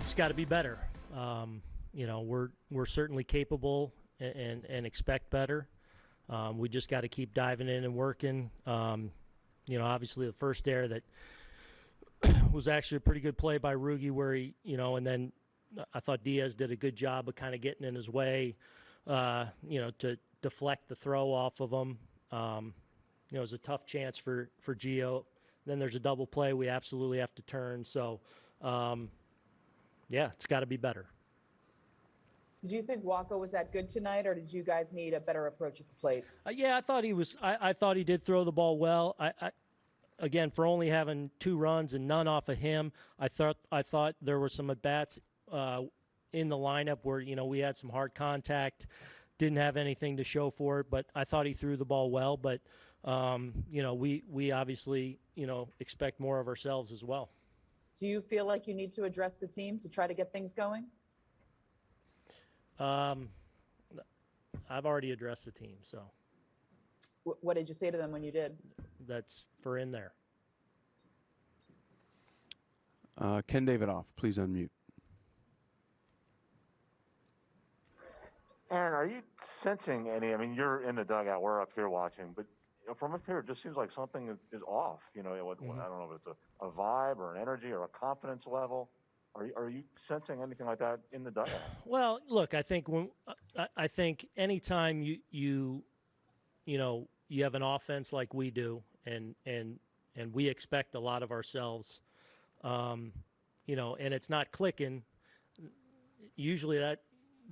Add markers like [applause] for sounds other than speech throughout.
it's got to be better. Um, you know, we're we're certainly capable and and, and expect better. Um, we just got to keep diving in and working. Um, you know, obviously the first air that [coughs] was actually a pretty good play by Rugi, where he, you know, and then I thought Diaz did a good job of kind of getting in his way, uh, you know, to deflect the throw off of him. Um, you know, it was a tough chance for for Gio. Then there's a double play we absolutely have to turn. So, um, yeah, it's got to be better. Did you think Wacha was that good tonight, or did you guys need a better approach at the plate? Uh, yeah, I thought he was. I, I thought he did throw the ball well. I, I, again, for only having two runs and none off of him, I thought I thought there were some at bats uh, in the lineup where you know we had some hard contact, didn't have anything to show for it, but I thought he threw the ball well. But um, you know, we we obviously you know expect more of ourselves as well. Do you feel like you need to address the team to try to get things going? Um, I've already addressed the team, so Wh- What did you say to them when you did? that's for in there. Uh, Ken Davidoff, please unmute. Aaron, are you sensing any? I mean, you're in the dugout. We're up here watching, but you know, from up here, it just seems like something is, off. You know, what, Mhm. I don't know if it's a, a vibe or an energy or a confidence level. Are you, are you sensing anything like that in the dugout? [sighs] Well, look, I think when I, I think anytime you you you know you have an offense like we do, and and and we expect a lot of ourselves, um, you know, and it's not clicking. Usually that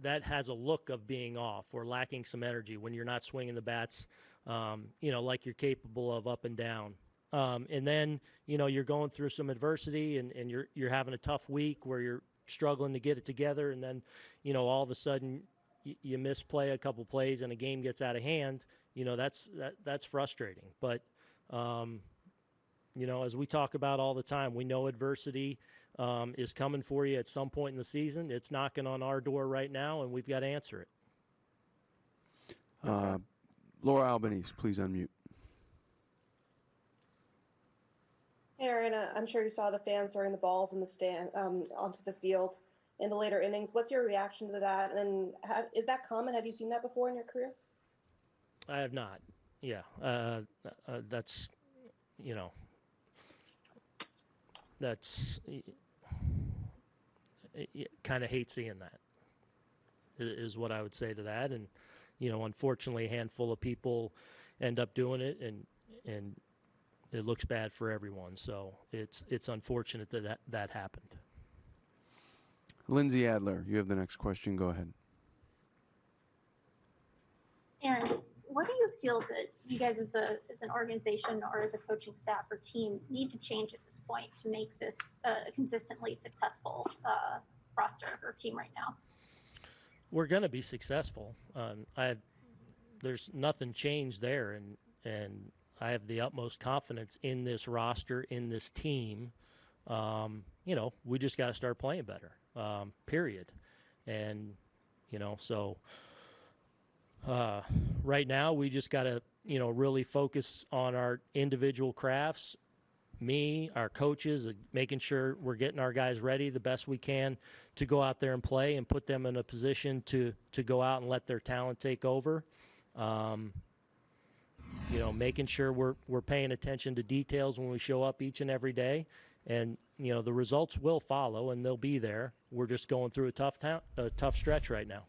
that has a look of being off or lacking some energy when you're not swinging the bats, um, you know, like you're capable of up and down. Um, and then you know you're going through some adversity and, and you're you're having a tough week where you're struggling to get it together and then you know all of a sudden you, you misplay a couple plays and a game gets out of hand you know that's that, that's frustrating but um, you know as we talk about all the time we know adversity um, is coming for you at some point in the season it's knocking on our door right now and we've got to answer it Uh, Laura Albanese, please unmute. Aaron, uh, I'm sure you saw the fans throwing the balls in the stand um, onto the field in the later innings. What's your reaction to that? And ha- is that common? Have you seen that before in your career? I have not. Yeah, uh, uh, that's you know, that's kind of hate seeing that. i- what I would say to that, and you know, unfortunately, a handful of people end up doing it, and and it looks bad for everyone. So it's it's unfortunate that that, that happened. Lindsay Adler, you have the next question. Go ahead. Aaron, what do you feel that you guys as a as an organization or as a coaching staff or team need to change at this point to make this a consistently successful uh, roster or team right now? we're going to be successful. Um, I have, there's nothing changed there, and and I have the utmost confidence in this roster, in this team. Um, you know, we just got to start playing better. Um, period. And you know, so uh, right now we just got to you know really focus on our individual crafts. Me, our coaches, making sure we're getting our guys ready the best we can to go out there and play and put them in a position to to go out and let their talent take over. Um, you know, making sure we're we're paying attention to details when we show up each and every day, and you know the results will follow and they'll be there. We're just going through a tough town, a tough stretch right now.